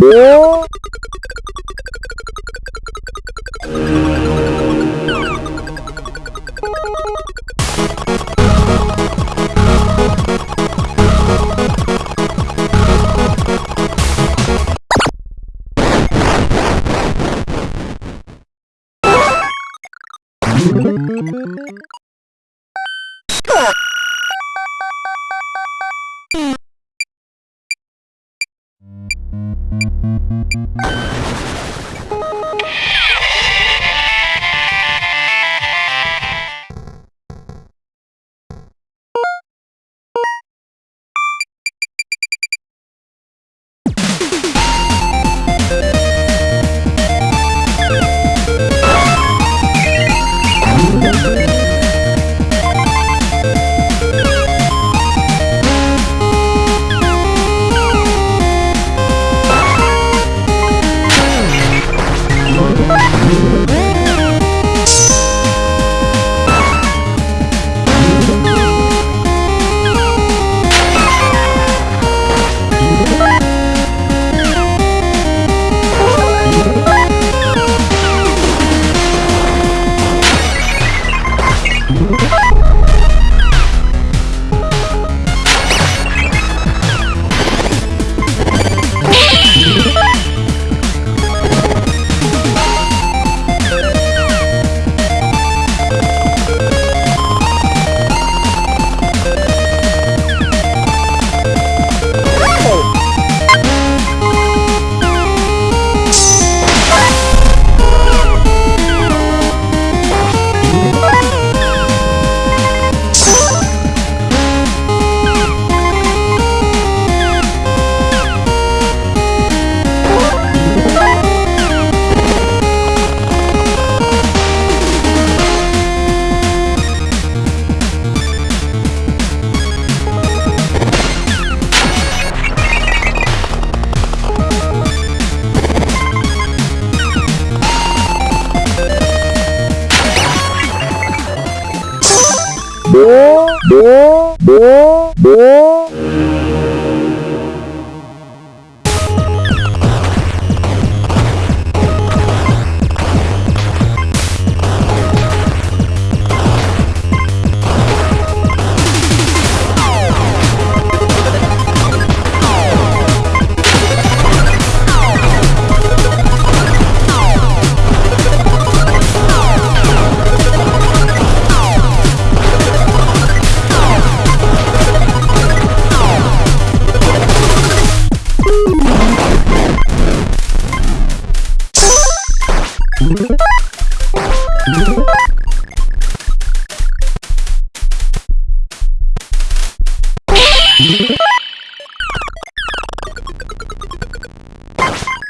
Thank 노노노노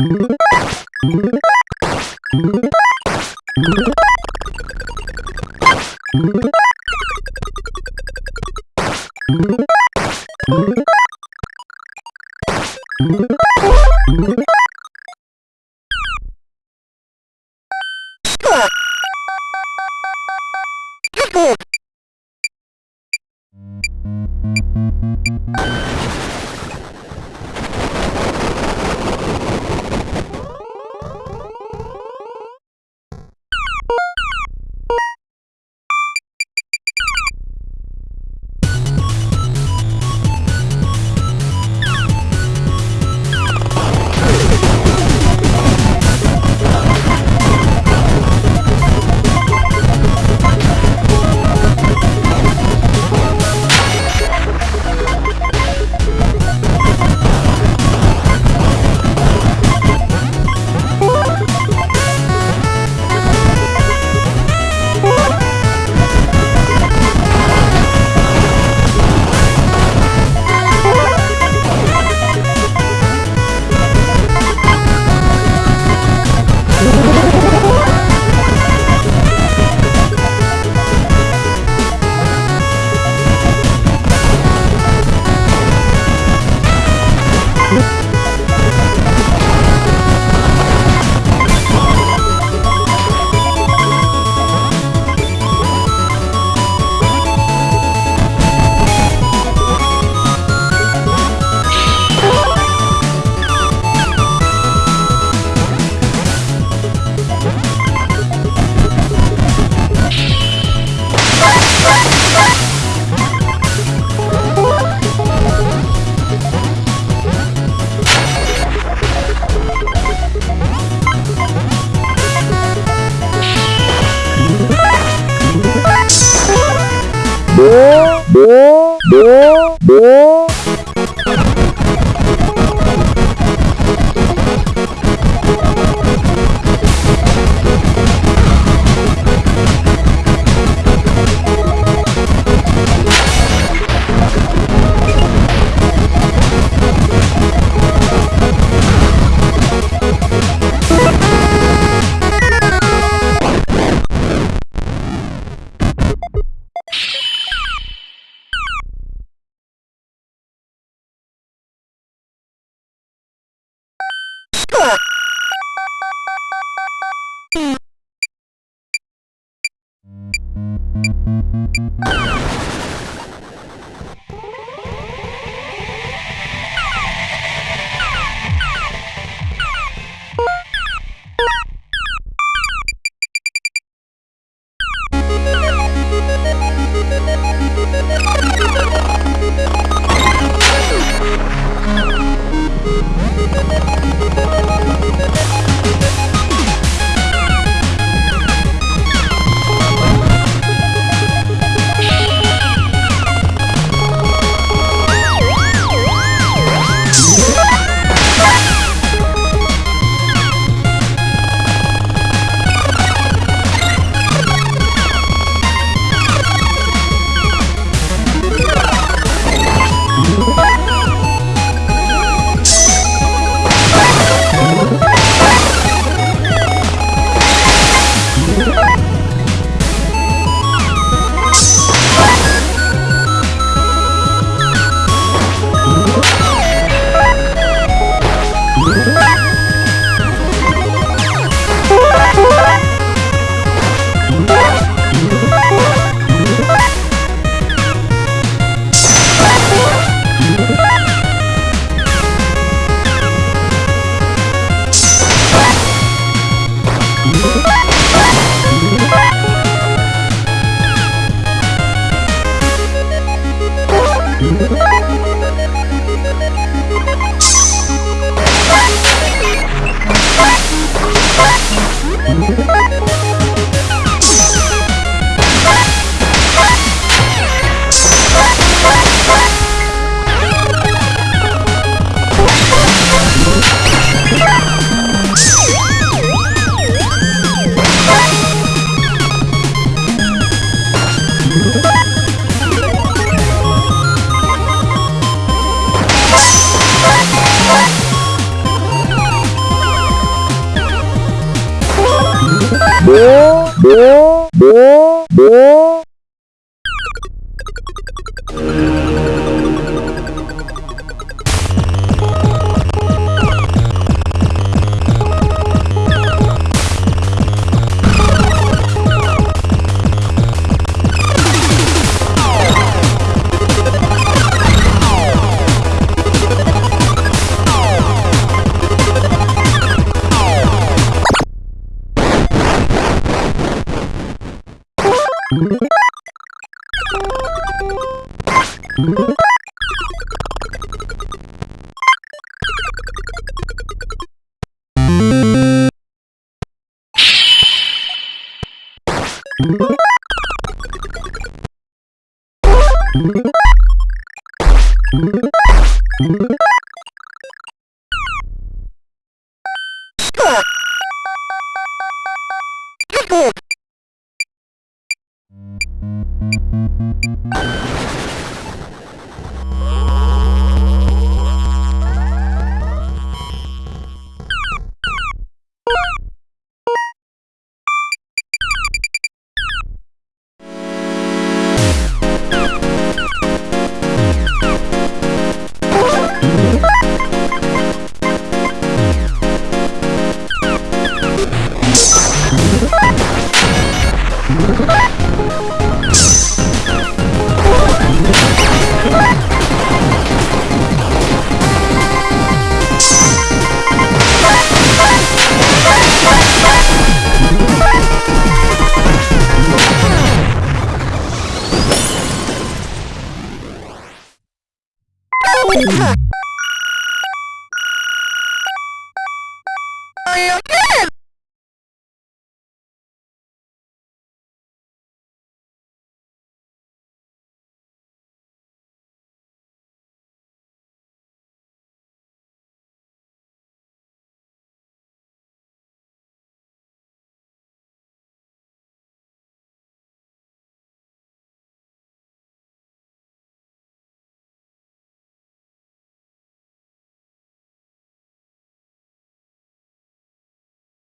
Mm-hmm. You you Mm-hmm.